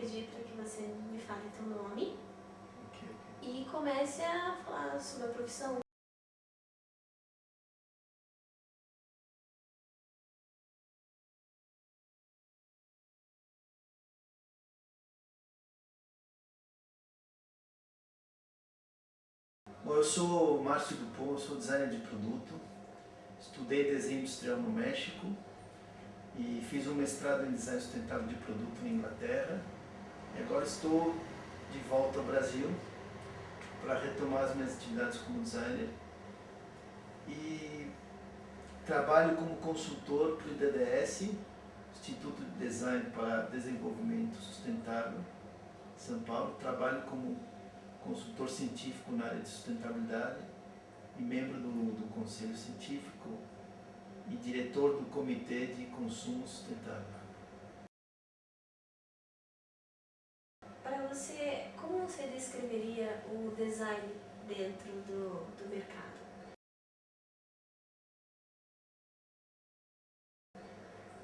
pedir para que você me fale teu nome Ok, ok. e comece a falar sobre a profissão. Bom, eu sou Márcio Dupont, sou designer de produto. Estudei desenho industrial no México e fiz um mestrado em design sustentável de produto na Inglaterra. E agora estou de volta ao Brasil para retomar as minhas atividades como designer. E trabalho como consultor para o IDDS, Instituto de Design para Desenvolvimento Sustentável, São Paulo. Trabalho como consultor científico na área de sustentabilidade e membro do, do Conselho Científico e diretor do Comitê de Consumo Sustentável. Para você, como você descreveria dentro do, do mercado?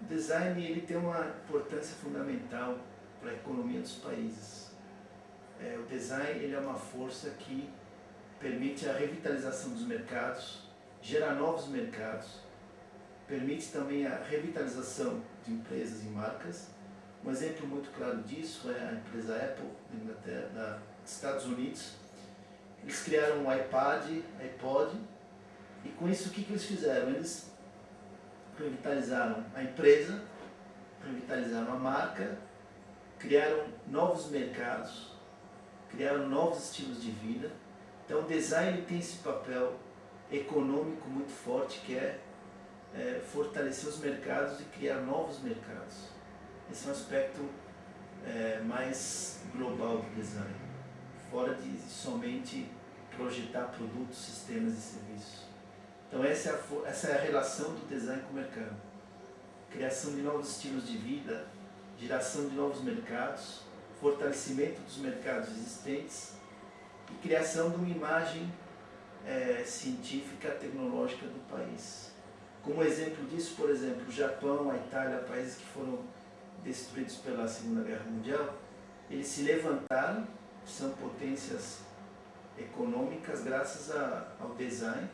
O design ele tem uma importância fundamental para a economia dos países. É, o design ele é uma força que permite a revitalização dos mercados, gera novos mercados, permite também a revitalização de empresas e marcas. Um exemplo muito claro disso é a empresa Apple, da Estados Unidos. Eles criaram um iPad, iPod, e com isso o que, que eles fizeram? Eles revitalizaram a empresa, revitalizaram a marca, criaram novos mercados, criaram novos estilos de vida. Então o design tem esse papel econômico muito forte que é, é fortalecer os mercados e criar novos mercados. Esse é um aspecto é, mais global do design, fora de somente projetar produtos, sistemas e serviços. Então essa é, a, essa é a relação do design com o mercado. Criação de novos estilos de vida, geração de novos mercados, fortalecimento dos mercados existentes e criação de uma imagem é, científica, tecnológica do país. Como exemplo disso, por exemplo, o Japão, a Itália, países que foram destruídos pela Segunda Guerra Mundial, eles se levantaram, são potências econômicas graças a, ao design,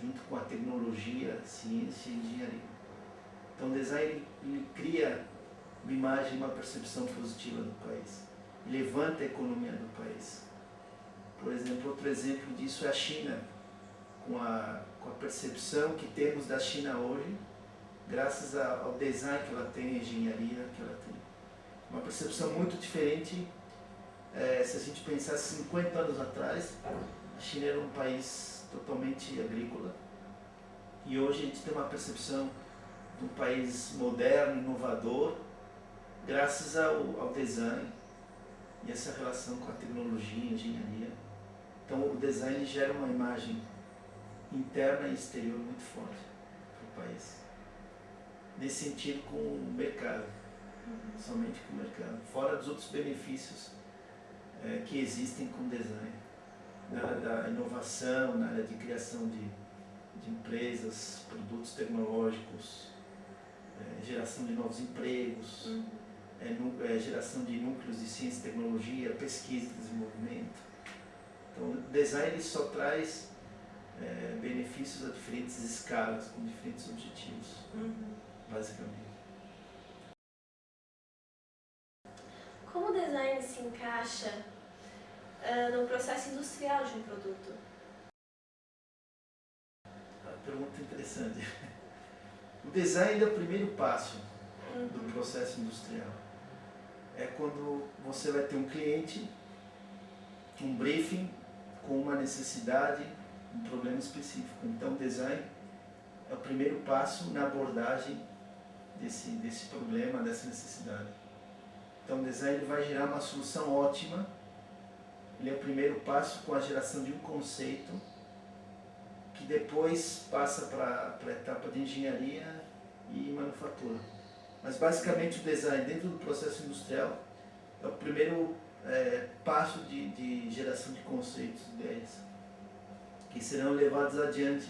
junto com a tecnologia, ciência e engenharia. Então o design ele, cria uma imagem, uma percepção positiva do país. Levanta a economia do país. Por exemplo, outro exemplo disso é a China, com a, com a percepção que temos da China hoje, graças ao design que ela tem, a engenharia que ela tem. Uma percepção muito diferente, é, se a gente pensasse 50 anos atrás, a China era um país totalmente agrícola, e hoje a gente tem uma percepção de um país moderno, inovador, graças ao, ao design e essa relação com a tecnologia, engenharia. Então o design gera uma imagem interna e exterior muito forte para o país. Nesse sentido com o mercado, somente com o mercado, fora dos outros benefícios é, que existem com o design. Na área da inovação, na área de criação de, de empresas, produtos tecnológicos, é, geração de novos empregos, uhum é, geração de núcleos de ciência e tecnologia, pesquisa e desenvolvimento. Então, o design só traz benefícios a diferentes escalas, com diferentes objetivos, uhum. basicamente. Como o design se encaixa uh, no processo industrial de um produto? Uma pergunta interessante. O design é o primeiro passo uhum. do processo industrial é quando você vai ter um cliente, um briefing com uma necessidade, um problema específico. Então, o design é o primeiro passo na abordagem desse, desse problema, dessa necessidade. Então, o design vai gerar uma solução ótima. Ele é o primeiro passo com a geração de um conceito que depois passa para a etapa de engenharia e manufatura. Mas basicamente o design dentro do processo industrial é o primeiro é, passo de, de geração de conceitos, ideias, que serão levados adiante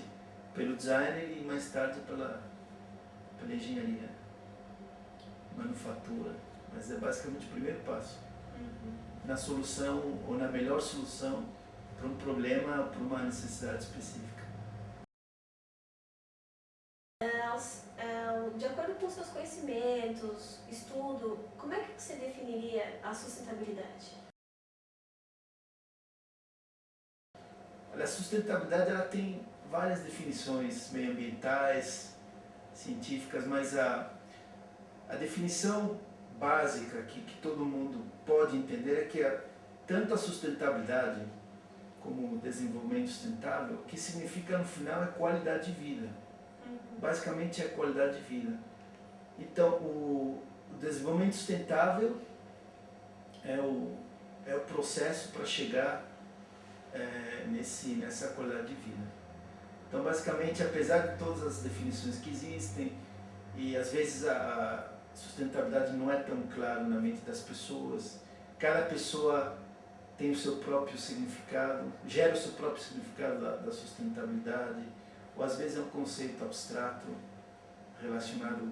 pelo designer e mais tarde pela, pela engenharia, manufatura. Mas é basicamente o primeiro passo. Uhum. Na solução, ou na melhor solução para um problema, para uma necessidade específica. De acordo com seus conhecimentos, estudo, como é que você definiria a sustentabilidade? A sustentabilidade ela tem várias definições meioambientais, científicas, mas a, a definição básica que, que todo mundo pode entender é que a, tanto a sustentabilidade como o desenvolvimento sustentável, o que significa no final é qualidade de vida. Uhum. Basicamente é qualidade de vida. Então, o, o desenvolvimento sustentável é o, é o processo para chegar é, nesse, nessa qualidade de vida. Então, basicamente, apesar de todas as definições que existem, e às vezes a sustentabilidade não é tão clara na mente das pessoas, cada pessoa tem o seu próprio significado, gera o seu próprio significado da, da sustentabilidade, ou às vezes é um conceito abstrato relacionado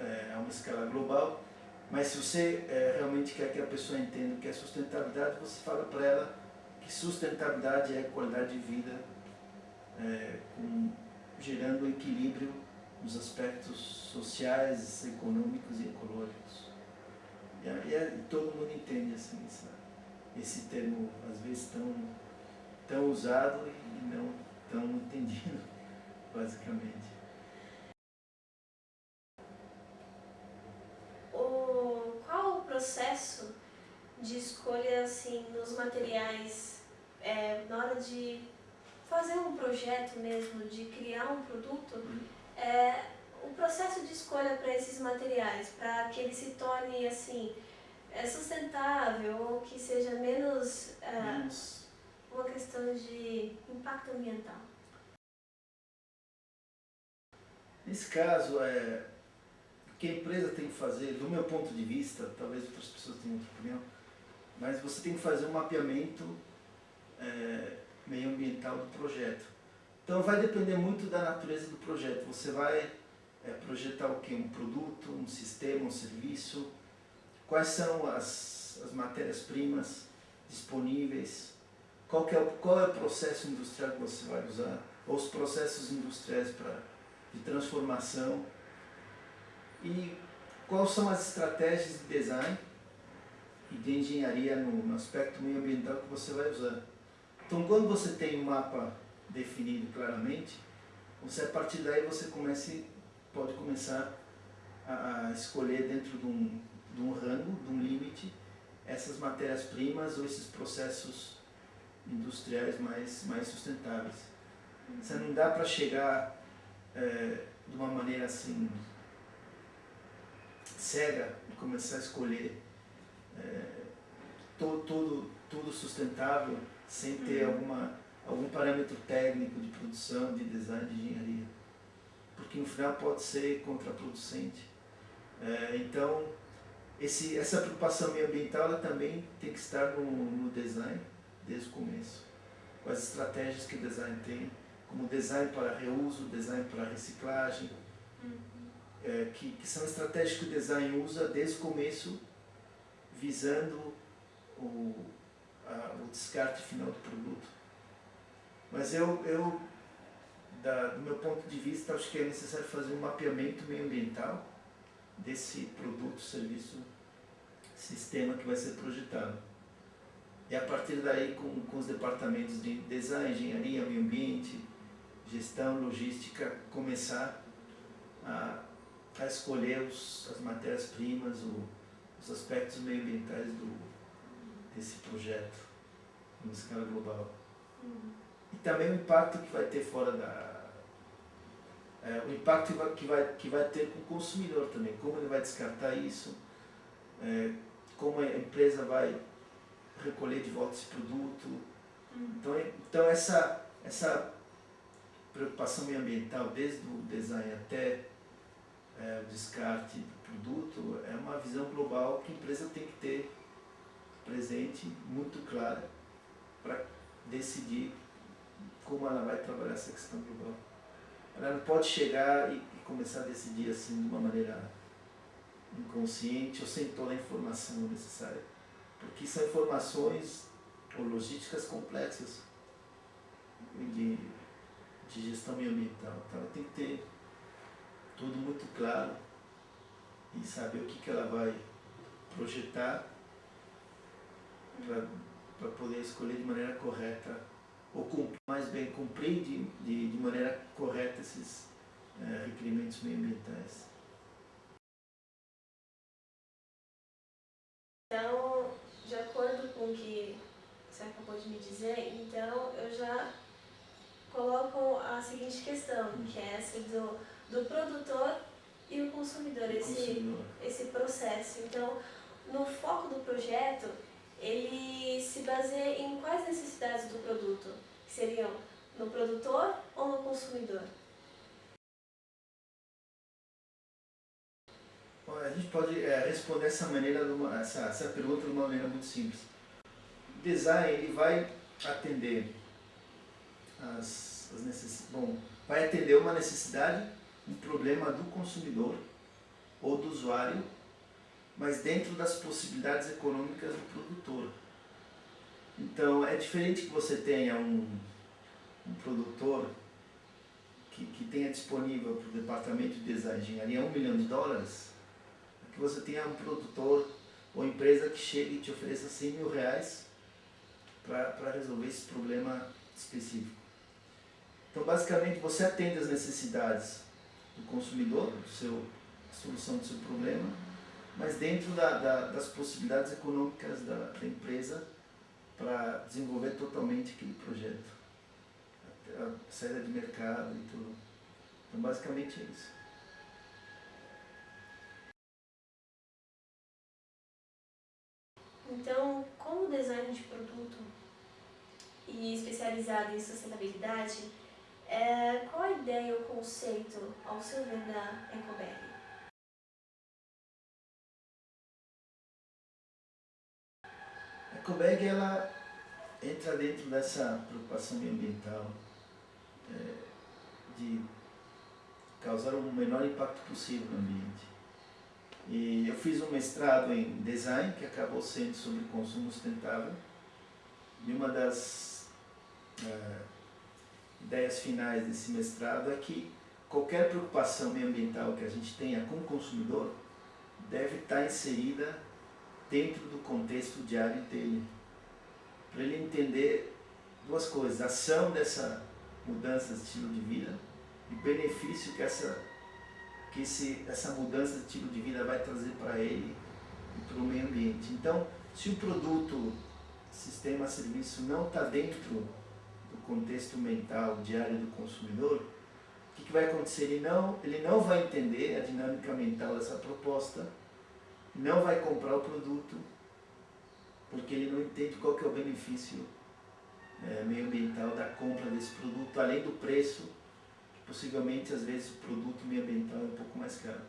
é, a uma escala global, mas se você é, realmente quer que a pessoa entenda o que é sustentabilidade, você fala para ela que sustentabilidade é qualidade de vida, é, com, gerando equilíbrio nos aspectos sociais, econômicos e ecológicos. E, e, todo mundo entende assim, essa, esse termo, às vezes, tão, tão usado e não tão entendido, basicamente. O, qual o processo de escolha assim, nos materiais é, na hora de fazer um projeto mesmo, de criar um produto, é, o processo de escolha para esses materiais, para que ele se torne assim, é, sustentável ou que seja menos, é, Menos uma questão de impacto ambiental. Nesse caso, é, o que a empresa tem que fazer, do meu ponto de vista, talvez outras pessoas tenham outra opinião, mas você tem que fazer um mapeamento é, meioambiental do projeto. Então vai depender muito da natureza do projeto. Você vai é, projetar o que? Um produto, um sistema, um serviço? Quais são as, as matérias-primas disponíveis? Qual, é o, qual é o processo industrial que você vai usar? Ou os processos industriais pra, de transformação? E quais são as estratégias de design e de engenharia no, no aspecto meioambiental que você vai usar? Então, quando você tem um mapa definido claramente, você a partir daí você comece, pode começar a, a escolher dentro de um, de um rango, de um limite, essas matérias-primas ou esses processos industriais mais, mais sustentáveis. Você não dá para chegar é, de uma maneira assim cega e começar a escolher é, to, tudo, tudo sustentável sem ter Uhum. alguma, algum parâmetro técnico de produção, de design, de engenharia. Porque no final pode ser contraproducente. É, então, esse, essa preocupação ambiental ela também tem que estar no, no design desde o começo. Com as estratégias que o design tem, como design para reuso, design para reciclagem, é, que, que são estratégias que o design usa desde o começo, visando o, a, o descarte final do produto. Mas eu, eu da, do meu ponto de vista, acho que é necessário fazer um mapeamento meioambiental desse produto, serviço, sistema que vai ser projetado. E a partir daí, com, com os departamentos de design, engenharia, meio ambiente, gestão, logística, começar a, a escolher os, as matérias-primas, os aspectos meioambientais do, desse projeto, em escala global. Uhum. E também o impacto que vai ter fora da... É, o impacto que vai, que, vai, que vai ter com o consumidor também, como ele vai descartar isso, é, como a empresa vai recolher de volta esse produto. Uhum. Então, então essa, essa preocupação ambiental, desde o design até é, o descarte do produto, é uma visão global que a empresa tem que ter presente, muito clara, para decidir como ela vai trabalhar essa questão global. Ela não pode chegar e, e começar a decidir assim de uma maneira inconsciente ou sem toda a informação necessária. Porque são informações ou logísticas complexas de, de gestão ambiental. Então ela tem que ter tudo muito claro e saber o que, que ela vai projetar para poder escolher de maneira correta, ou mais bem cumprir de, de, de maneira correta esses é, requerimentos ambientais. Então, de acordo com o que você acabou de me dizer, então eu já coloco a seguinte questão, que é essa do, do produtor e o consumidor, esse, consumidor. esse processo. Então, no foco do projeto, ele se baseia em quais necessidades do produto? Que seriam no produtor ou no consumidor? A gente pode é, responder essa, maneira, essa, essa pergunta de uma maneira muito simples. O design ele vai atender as, as bom, vai atender uma necessidade, um problema do consumidor ou do usuário mas dentro das possibilidades econômicas do produtor. Então, é diferente que você tenha um, um produtor que, que tenha disponível para o departamento de engenharia um milhão de dólares, que você tenha um produtor ou empresa que chegue e te ofereça 100 mil reais para resolver esse problema específico. Então, basicamente, você atende as necessidades do consumidor, do seu, a solução do seu problema, mas dentro da, da, das possibilidades econômicas da, da empresa para desenvolver totalmente aquele projeto. A, a saída de mercado e tudo. Então, basicamente é isso. Então, como design de produto e especializado em sustentabilidade, é, qual a ideia ou conceito, ao seu ver, da Ecobag? Ecobag ela entra dentro dessa preocupação ambiental é, de causar o menor impacto possível no ambiente. E eu fiz um mestrado em design que acabou sendo sobre consumo sustentável e uma das é, ideias finais desse mestrado é que qualquer preocupação ambiental que a gente tenha com o consumidor deve estar inserida dentro do contexto diário dele. Para ele entender duas coisas, a ação dessa mudança de estilo de vida e o benefício que essa, que esse, essa mudança de estilo de vida vai trazer para ele e para o meio ambiente. Então, se o produto, sistema, serviço não está dentro do contexto mental diário do consumidor, o que, que vai acontecer? Ele não, ele não vai entender a dinâmica mental dessa proposta, não vai comprar o produto porque ele não entende qual que é o benefício é, meio ambiental da compra desse produto, além do preço, que possivelmente às vezes o produto meio ambiental é um pouco mais caro.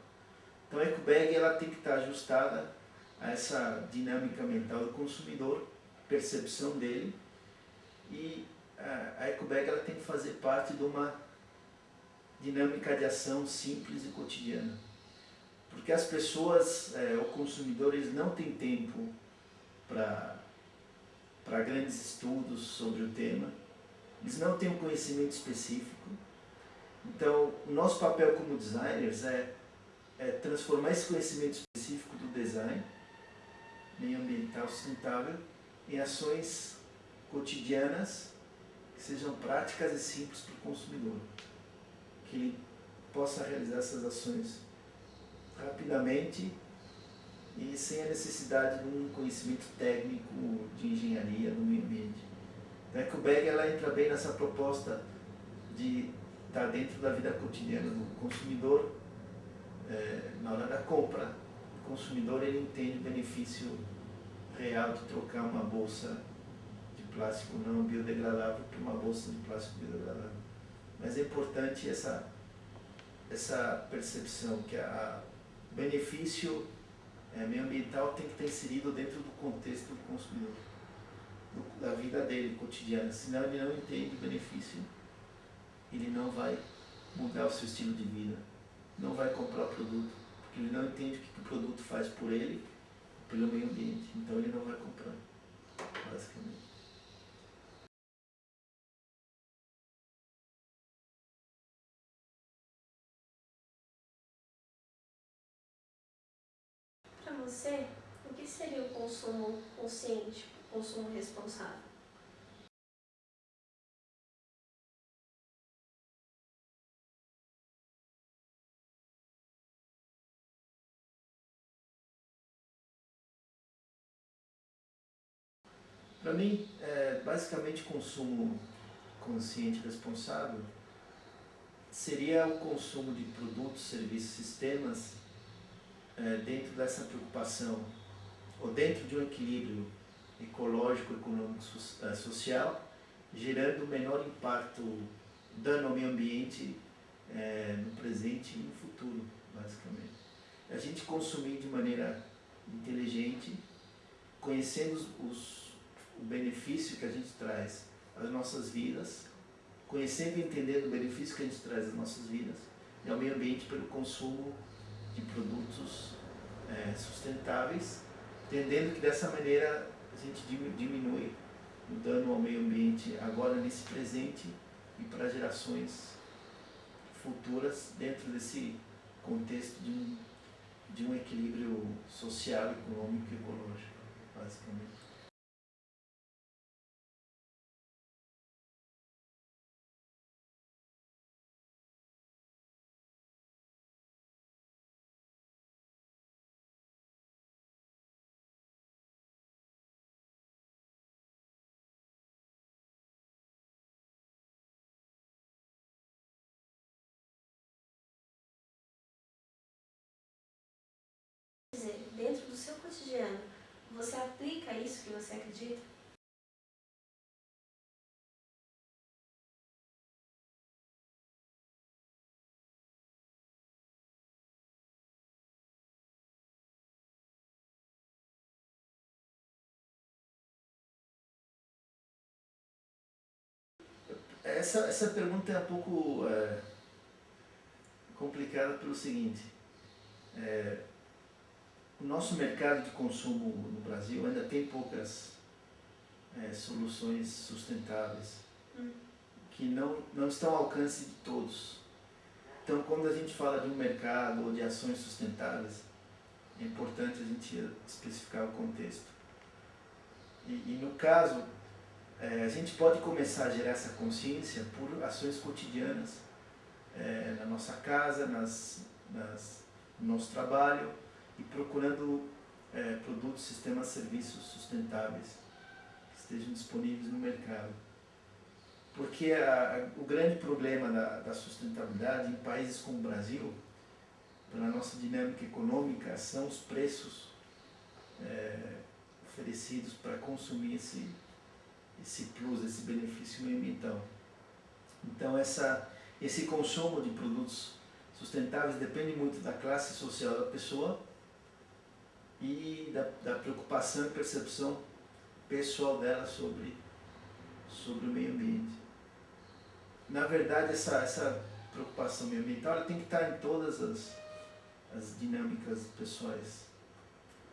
Então a EcoBag ela tem que estar ajustada a essa dinâmica mental do consumidor, percepção dele, e a EcoBag ela tem que fazer parte de uma dinâmica de ação simples e cotidiana. Porque as pessoas, é, o consumidor, eles não têm tempo para grandes estudos sobre o tema, eles não têm um conhecimento específico. Então, o nosso papel como designers é, é transformar esse conhecimento específico do design, meio ambiental sustentável, em ações cotidianas que sejam práticas e simples para o consumidor. Que ele possa realizar essas ações rapidamente e sem a necessidade de um conhecimento técnico de engenharia no meio ambiente. Então, a EcoBag ela entra bem nessa proposta de estar dentro da vida cotidiana do consumidor é, na hora da compra. O consumidor ele entende o benefício real de trocar uma bolsa de plástico não biodegradável por uma bolsa de plástico biodegradável. Mas é importante essa, essa percepção que a, benefício é, tem que estar inserido dentro do contexto do consumidor, do, da vida dele cotidiana. Senão ele não entende o benefício, ele não vai mudar o seu estilo de vida, não vai comprar o produto, porque ele não entende o que o produto faz por ele, pelo meio ambiente. Então ele não vai comprar, basicamente. Você, o que seria o consumo consciente, o consumo responsável? Para mim, é, basicamente, consumo consciente responsável seria o consumo de produtos, serviços, sistemas é, dentro dessa preocupação, ou dentro de um equilíbrio ecológico, econômico, é, social, gerando o menor impacto, dano ao meio ambiente é, no presente e no futuro, basicamente. A gente consumir de maneira inteligente, conhecendo os, o benefício que a gente traz às nossas vidas, conhecendo e entendendo o benefício que a gente traz às nossas vidas e ao meio ambiente pelo consumo de produtos é, sustentáveis, entendendo que dessa maneira a gente diminui o dano ao meio ambiente agora nesse presente e para gerações futuras dentro desse contexto de um, de um equilíbrio social, econômico e ecológico, basicamente. Dizer, dentro do seu cotidiano, você aplica isso que você acredita? Essa, essa pergunta é um pouco é, complicada pelo seguinte. É, o nosso mercado de consumo no Brasil ainda tem poucas é, soluções sustentáveis hum. que não, não estão ao alcance de todos. Então, quando a gente fala de um mercado ou de ações sustentáveis, é importante a gente especificar o contexto. E, e no caso, é, a gente pode começar a gerar essa consciência por ações cotidianas é, na nossa casa, nas, nas, no nosso trabalho, e procurando é, produtos, sistemas, serviços sustentáveis que estejam disponíveis no mercado. Porque a, a, o grande problema da, da, sustentabilidade em países como o Brasil, pela nossa dinâmica econômica, são os preços é, oferecidos para consumir esse, esse plus, esse benefício ambiental. Então essa, esse consumo de produtos sustentáveis depende muito da classe social da pessoa e da, da preocupação e percepção pessoal dela sobre, sobre o meio ambiente. Na verdade, essa, essa preocupação ambiental tem que estar em todas as, as dinâmicas pessoais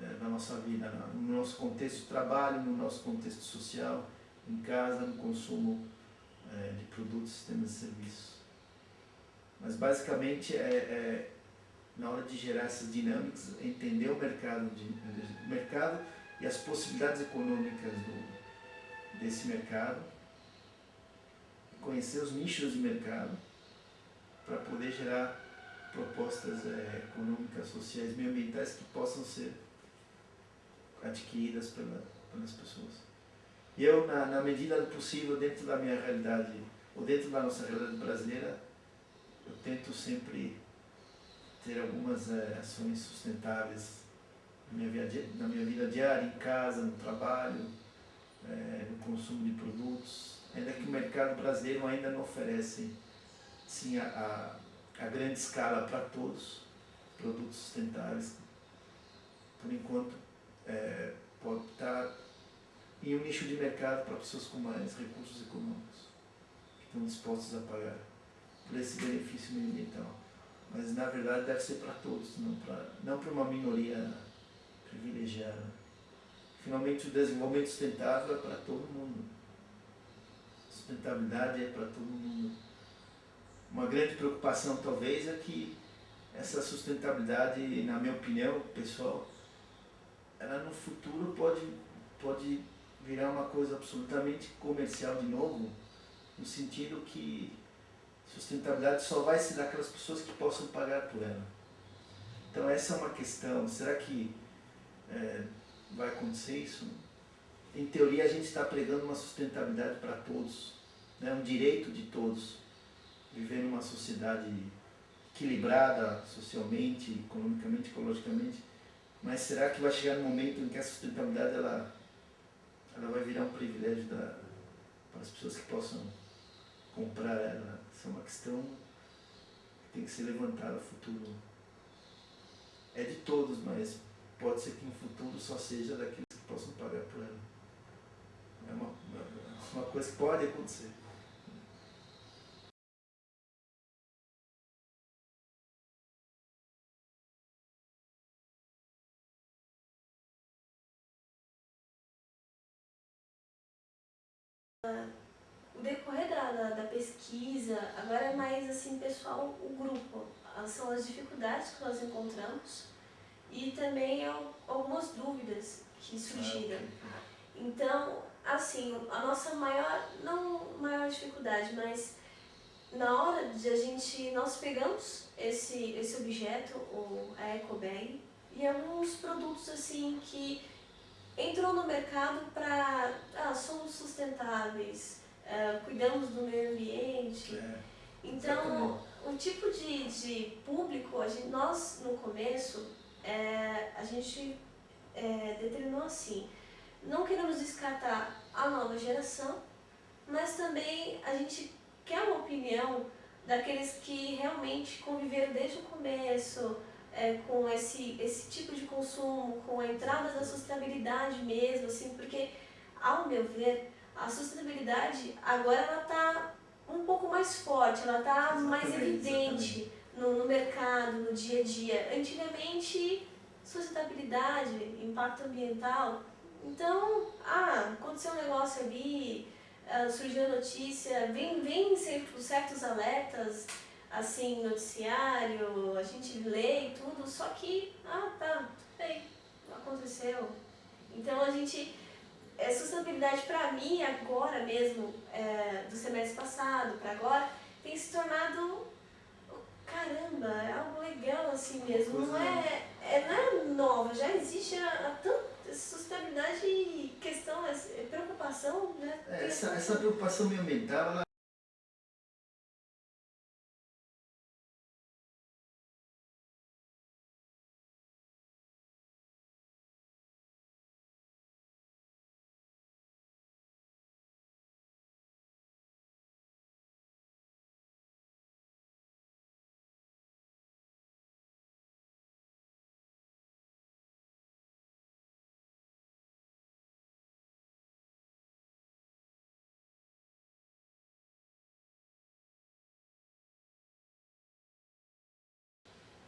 é, da nossa vida, no nosso contexto de trabalho, no nosso contexto social, em casa, no consumo é, de produtos, sistemas e serviços. Mas basicamente é, é na hora de gerar essas dinâmicas, entender o mercado, de, o mercado e as possibilidades econômicas do, desse mercado, conhecer os nichos de mercado para poder gerar propostas é, econômicas, sociais, meioambientais que possam ser adquiridas pela, pelas pessoas. E eu, na, na medida do possível, dentro da minha realidade, ou dentro da nossa realidade brasileira, eu tento sempre ter algumas é, ações sustentáveis na minha, vida, na minha vida diária, em casa, no trabalho, é, no consumo de produtos, ainda que o mercado brasileiro ainda não oferece sim, a, a, a grande escala para todos, produtos sustentáveis, por enquanto é, pode estar em um nicho de mercado para pessoas com mais recursos econômicos, que estão dispostos a pagar por esse benefício ambiental. Mas na verdade deve ser para todos, não para uma minoria privilegiada. Finalmente o desenvolvimento sustentável é para todo mundo. Sustentabilidade é para todo mundo. Uma grande preocupação talvez é que essa sustentabilidade, na minha opinião, pessoal, ela no futuro pode, pode virar uma coisa absolutamente comercial de novo, no sentido que sustentabilidade só vai ser daquelas pessoas que possam pagar por ela. Então essa é uma questão, será que é, vai acontecer isso? Em teoria a gente está pregando uma sustentabilidade para todos, né? um direito de todos, viver numa sociedade equilibrada socialmente, economicamente, ecologicamente, mas será que vai chegar um momento em que a sustentabilidade ela, ela vai virar um privilégio da, para as pessoas que possam comprar ela? Isso é uma questão que tem que ser levantada no futuro. É de todos, mas pode ser que no futuro só seja daqueles que possam pagar por ela. É uma, uma, uma coisa que pode acontecer. O decorrer da, da, da, pesquisa, agora é mais assim, pessoal, o grupo. São as dificuldades que nós encontramos e também algumas dúvidas que surgiram. Então, assim, a nossa maior, não maior dificuldade, mas na hora de a gente, nós pegamos esse, esse objeto, o, a EcoBag, e alguns produtos assim que entrou no mercado para, ah, somos sustentáveis, uh, cuidamos do meio ambiente. É, então, o tipo de, de público, a gente, nós no começo, é, a gente é, determinou assim, não queremos descartar a nova geração, mas também a gente quer uma opinião daqueles que realmente conviveram desde o começo, é, com esse, esse tipo de consumo, com a entrada da sustentabilidade mesmo, assim, porque, ao meu ver, a sustentabilidade agora ela está um pouco mais forte, ela está mais evidente no, no, mercado, no dia a dia. Antigamente, sustentabilidade, impacto ambiental, então, ah, aconteceu um negócio ali, uh, surgiu a notícia, vem, vem certos alertas, assim, noticiário, a gente lê e tudo, só que, ah, tá, tudo bem, aconteceu. Então a gente, é, sustentabilidade para mim, agora mesmo, é, do semestre passado para agora, tem se tornado, caramba, é algo legal assim mesmo, não é, é, não é nova, já existe há, tanto sustentabilidade e questão, é, preocupação, né? É, essa, essa preocupação ambiental, ela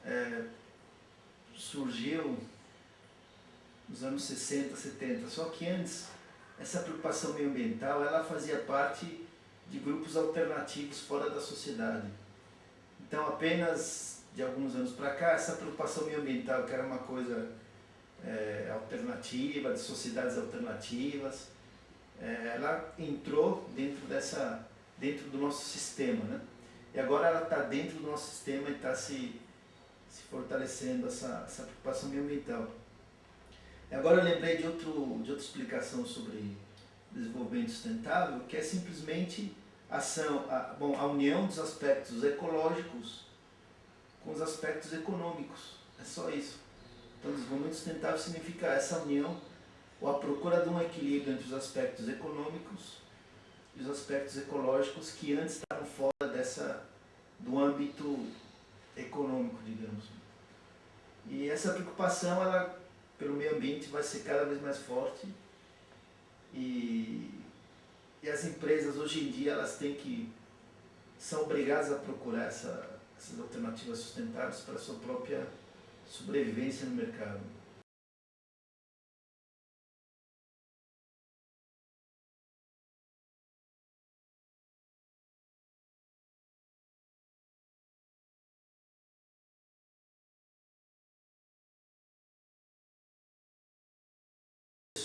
é, surgiu nos anos 60, 70. Só que antes, essa preocupação ambiental ela fazia parte de grupos alternativos fora da sociedade. Então, apenas de alguns anos para cá, essa preocupação ambiental, que era uma coisa é, alternativa, de sociedades alternativas, é, ela entrou dentro, dessa, dentro do nosso sistema. Né? E agora ela está dentro do nosso sistema e está se se fortalecendo essa, essa preocupação ambiental. Agora eu lembrei de, outro, de outra explicação sobre desenvolvimento sustentável, que é simplesmente ação, a, bom, a união dos aspectos ecológicos com os aspectos econômicos. É só isso. Então, desenvolvimento sustentável significa essa união ou a procura de um equilíbrio entre os aspectos econômicos e os aspectos ecológicos que antes estavam fora dessa, do âmbito econômico, digamos. E essa preocupação ela, pelo meio ambiente vai ser cada vez mais forte e, e as empresas hoje em dia elas têm que são obrigadas a procurar essa, essas alternativas sustentáveis para a sua própria sobrevivência no mercado.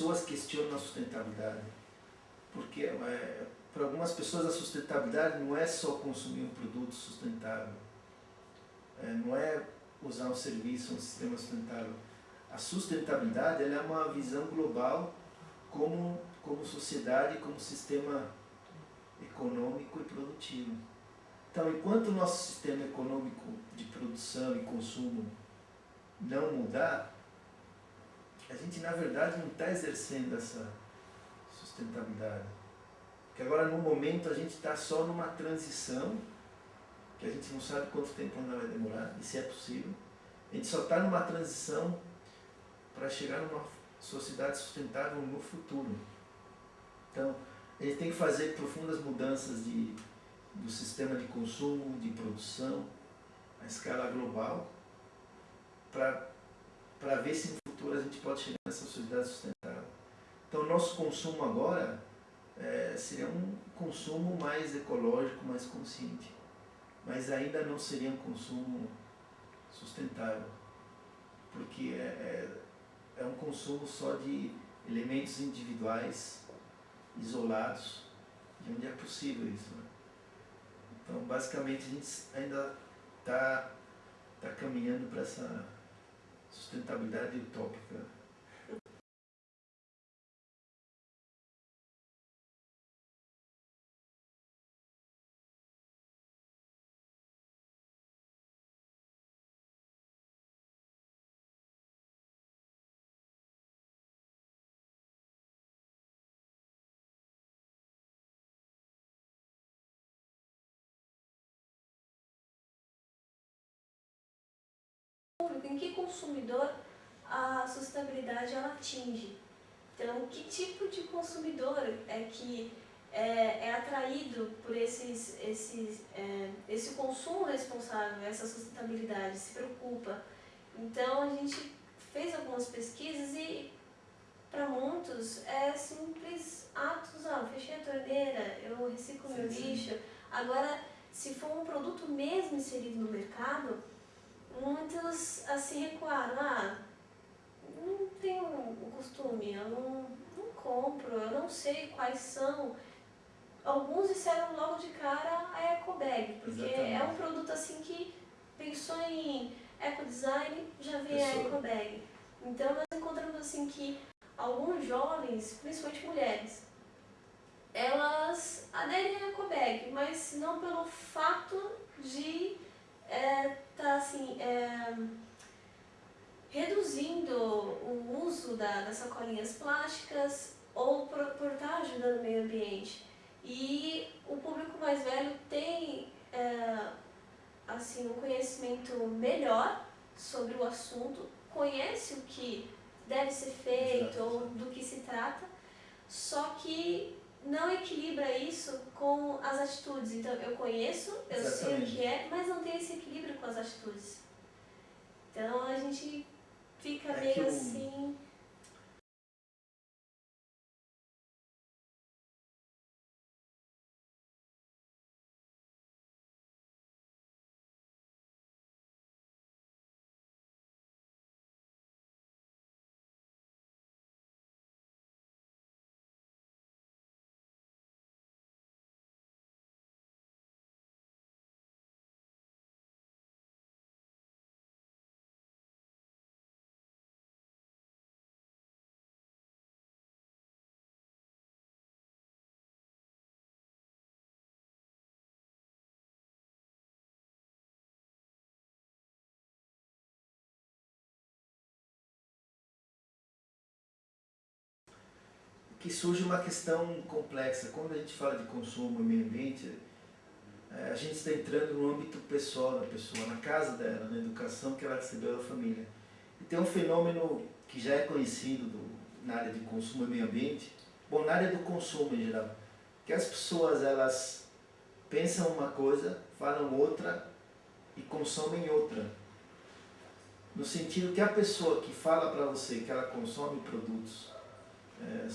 Pessoas questionam a sustentabilidade. Porque é, para algumas pessoas a sustentabilidade não é só consumir um produto sustentável, é, não é usar um serviço, um sistema sustentável. A sustentabilidade é uma visão global como, como sociedade, como sistema econômico e produtivo. Então, enquanto o nosso sistema econômico de produção e consumo não mudar, a gente na verdade não está exercendo essa sustentabilidade. Porque agora no momento a gente está só numa transição, que a gente não sabe quanto tempo ainda vai demorar, e se é possível. A gente só está numa transição para chegar numa sociedade sustentável no futuro. Então, a gente tem que fazer profundas mudanças de, do sistema de consumo, de produção, a escala global, para ver se futuro a gente pode chegar nessa sociedade sustentável. Então, nosso consumo agora é, seria um consumo mais ecológico, mais consciente, mas ainda não seria um consumo sustentável, porque é, é, é um consumo só de elementos individuais isolados, de onde é possível isso. Né? Então, basicamente, a gente ainda está tá caminhando para essa sustentabilidade utópica. Em que consumidor a sustentabilidade ela atinge. Então, que tipo de consumidor é que é, é atraído por esses, esses, é, esse consumo responsável, essa sustentabilidade, se preocupa. Então, a gente fez algumas pesquisas e para muitos é simples atos, ah, fechei a torneira, eu reciclo sim, meu lixo. Sim. Agora, se for um produto mesmo inserido no mercado, muitos assim recuaram, ah, não tenho o costume, eu não, não compro, eu não sei quais são. Alguns disseram logo de cara a EcoBag, porque Exatamente. é um produto assim que pensou em ecodesign, já vem a EcoBag. Então nós encontramos assim que alguns jovens, principalmente mulheres, elas aderem à EcoBag, mas não pelo fato de é, tá assim, é, reduzindo o uso da, das sacolinhas plásticas ou por, por estar tá ajudando o meio ambiente. E o público mais velho tem é, assim, um conhecimento melhor sobre o assunto, conhece o que deve ser feito Exato. ou do que se trata, só que não equilibra isso com as atitudes. Então, eu conheço, eu Exatamente. sei o que é, mas não tem esse equilíbrio com as atitudes. Então, a gente fica é meio assim... que surge uma questão complexa. Quando a gente fala de consumo e meio ambiente, é, a gente está entrando no âmbito pessoal da pessoa, na casa dela, na educação que ela recebeu da família. E tem um fenômeno que já é conhecido do, na área de consumo e meio ambiente, bom, na área do consumo em geral, que as pessoas elas pensam uma coisa, falam outra e consome em outra. No sentido que a pessoa que fala para você que ela consome produtos é,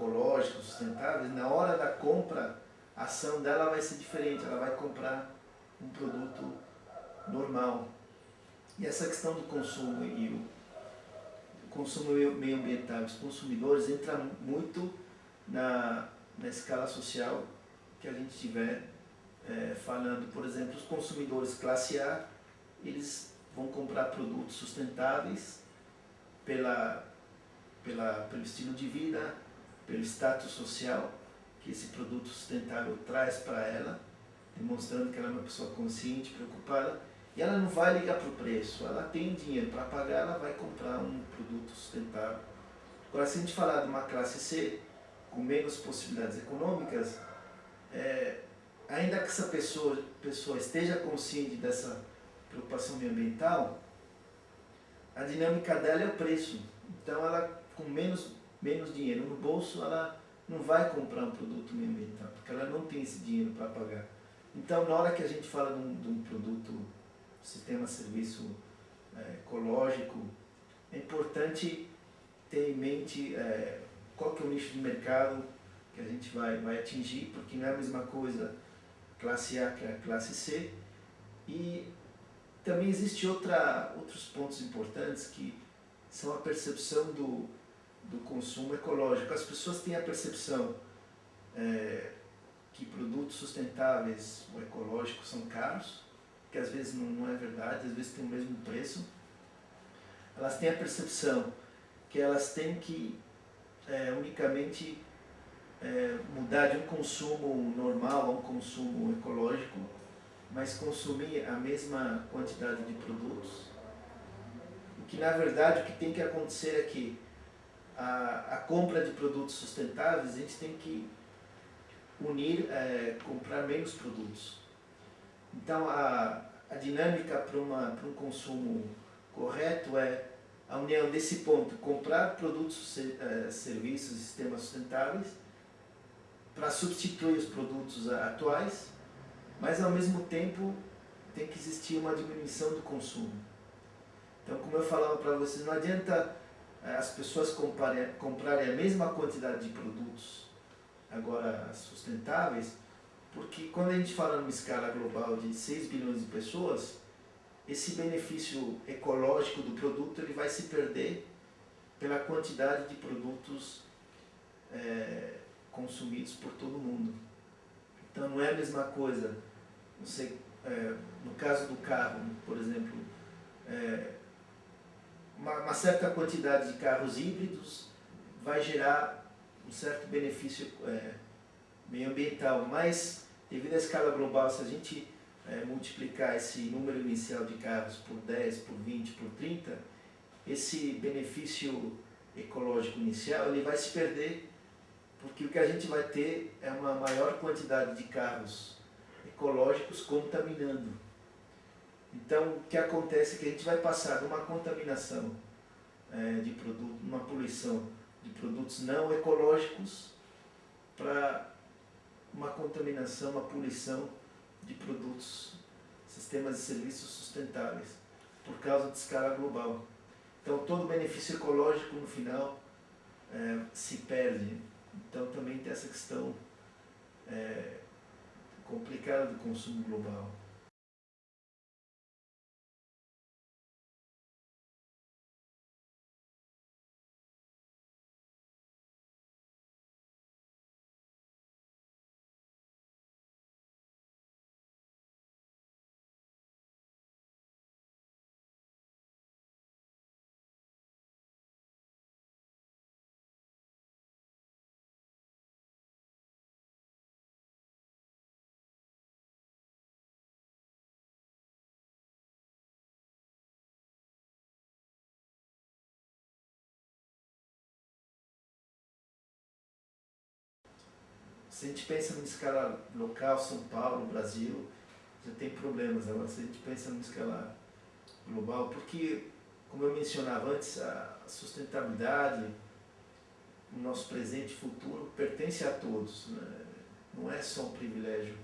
ecológicos, sustentáveis, na hora da compra, a ação dela vai ser diferente, ela vai comprar um produto normal. E essa questão do consumo e o consumo meio ambiental, os consumidores entra muito na, na escala social que a gente tiver é, falando, por exemplo, os consumidores classe A, eles vão comprar produtos sustentáveis pela, pela, pelo estilo de vida, pelo status social que esse produto sustentável traz para ela, demonstrando que ela é uma pessoa consciente, preocupada, e ela não vai ligar para o preço, ela tem dinheiro para pagar, ela vai comprar um produto sustentável. Agora, se a gente falar de uma classe C, com menos possibilidades econômicas, é, ainda que essa pessoa, pessoa esteja consciente dessa preocupação ambiental, a dinâmica dela é o preço. Então, ela com menos, menos dinheiro no bolso, ela não vai comprar um produto ambiental, porque ela não tem esse dinheiro para pagar. Então, na hora que a gente fala de um, de um produto, sistema serviço é, ecológico, é importante ter em mente é, qual que é o nicho de mercado que a gente vai, vai atingir, porque não é a mesma coisa classe A que a classe C. E também existe outra, outros pontos importantes que são a percepção do, do consumo ecológico. As pessoas têm a percepção é, que produtos sustentáveis ou ecológicos são caros, que às vezes não, não é verdade, às vezes tem o mesmo preço. Elas têm a percepção que elas têm que é, unicamente é, mudar de um consumo normal a um consumo ecológico, mas consumir a mesma quantidade de produtos. O que na verdade o que tem que acontecer é que a, a compra de produtos sustentáveis a gente tem que unir, é, comprar menos produtos. Então a, a dinâmica para um consumo correto é a união desse ponto, comprar produtos, é, serviços e sistemas sustentáveis para substituir os produtos atuais, mas ao mesmo tempo tem que existir uma diminuição do consumo. Então, como eu falava para vocês, não adianta as pessoas comprarem, comprarem a mesma quantidade de produtos agora sustentáveis, porque quando a gente fala numa escala global de 6 bilhões de pessoas, esse benefício ecológico do produto ele vai se perder pela quantidade de produtos é, consumidos por todo mundo. Então não é a mesma coisa, você, é, no caso do carro, por exemplo, é, uma, uma, certa quantidade de carros híbridos vai gerar um certo benefício é, meio ambiental, mas devido à escala global, se a gente é, multiplicar esse número inicial de carros por 10, por 20, por 30, esse benefício ecológico inicial ele vai se perder porque o que a gente vai ter é uma maior quantidade de carros ecológicos contaminando. Então, o que acontece é que a gente vai passar de uma contaminação é, de produto, uma poluição de produtos não ecológicos para uma contaminação, uma poluição de produtos, sistemas e serviços sustentáveis, por causa de escala global. Então, todo benefício ecológico, no final, é, se perde então também tem essa questão é, complicada do consumo global. Se a gente pensa numa escala local, São Paulo, Brasil, já tem problemas. Agora, se a gente pensa numa escala global, porque, como eu mencionava antes, a sustentabilidade, o nosso presente e futuro, pertence a todos. Né? Não é só um privilégio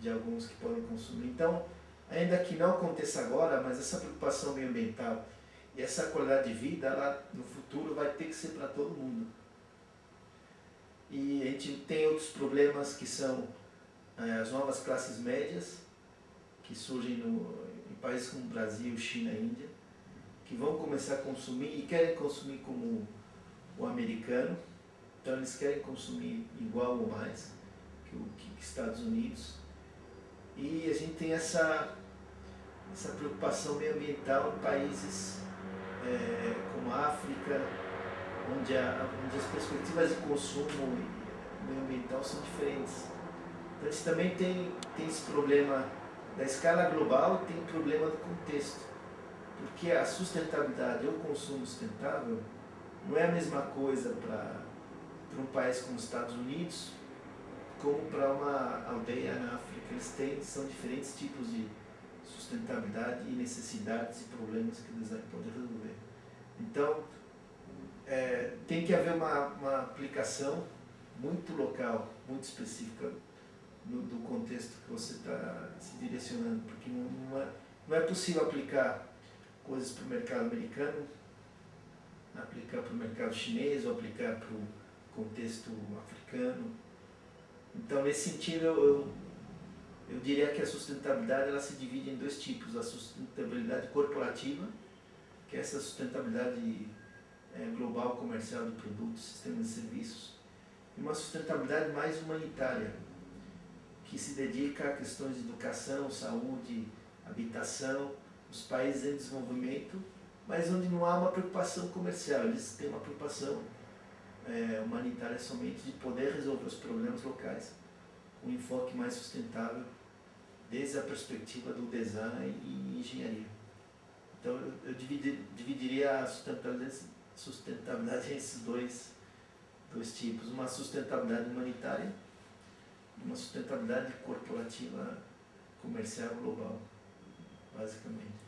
de alguns que podem consumir. Então, ainda que não aconteça agora, mas essa preocupação ambiental e essa qualidade de vida, ela, no futuro, vai ter que ser para todo mundo. E a gente tem outros problemas que são é, as novas classes médias, que surgem no, em países como Brasil, China e Índia, que vão começar a consumir e querem consumir como o americano, então eles querem consumir igual ou mais que os que Estados Unidos. E a gente tem essa, essa preocupação meioambiental em países é, como a África, onde, a, onde as perspectivas de consumo meioambiental são diferentes. Então a gente também tem, tem esse problema da escala global e tem o problema do contexto. Porque a sustentabilidade ou o consumo sustentável não é a mesma coisa para um país como os Estados Unidos como para uma aldeia na África. Eles têm, são diferentes tipos de sustentabilidade e necessidades e problemas que eles podem resolver. Então, é, tem que haver uma, uma aplicação muito local, muito específica no, do contexto que você está se direcionando, porque não, é, não é possível aplicar coisas para o mercado americano, aplicar para o mercado chinês ou aplicar para o contexto africano. Então, nesse sentido, eu, eu diria que a sustentabilidade ela se divide em dois tipos, a sustentabilidade corporativa, que é essa sustentabilidade global comercial de produtos, sistemas e serviços, e uma sustentabilidade mais humanitária, que se dedica a questões de educação, saúde, habitação, os países em desenvolvimento, mas onde não há uma preocupação comercial, eles têm uma preocupação é, humanitária somente de poder resolver os problemas locais com um enfoque mais sustentável desde a perspectiva do design e engenharia. Então eu, eu dividir, dividiria a sustentabilidade, sustentabilidade em esses dois, dois tipos, uma sustentabilidade humanitária e uma sustentabilidade corporativa comercial global, basicamente.